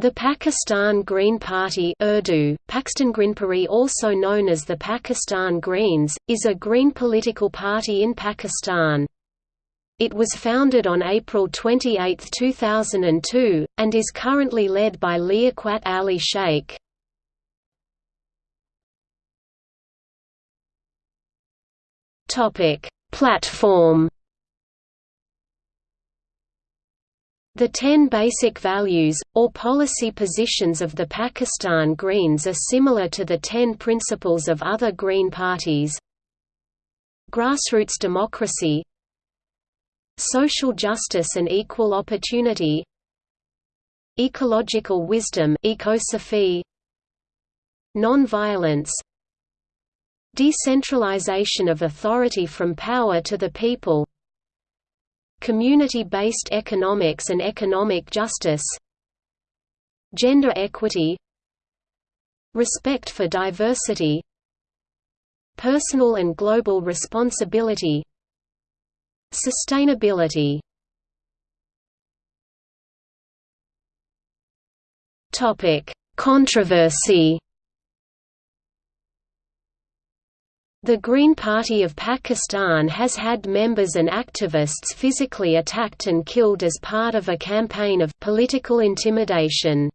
The Pakistan Green Party Urdu, also known as the Pakistan Greens, is a green political party in Pakistan. It was founded on April 28, 2002, and is currently led by Liaquat Ali Sheikh. Platform The ten basic values, or policy positions of the Pakistan Greens are similar to the ten principles of other Green parties. Grassroots democracy. Social justice and equal opportunity. Ecological wisdom Non-violence. Decentralization of authority from power to the people Community-based economics and economic justice. Gender equity. Respect for diversity. Personal and global responsibility. Sustainability. Topic Controversy The Green Party of Pakistan has had members and activists physically attacked and killed as part of a campaign of political intimidation.